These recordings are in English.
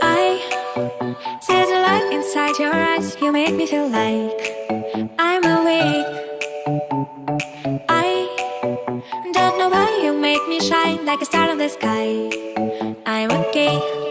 I see the light inside your eyes. You make me feel like I'm awake. I don't know why you make me shine Like a star on the sky. I'm okay.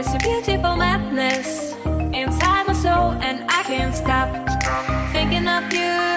It's a beautiful madness inside my soul, and I can't stop thinking of you.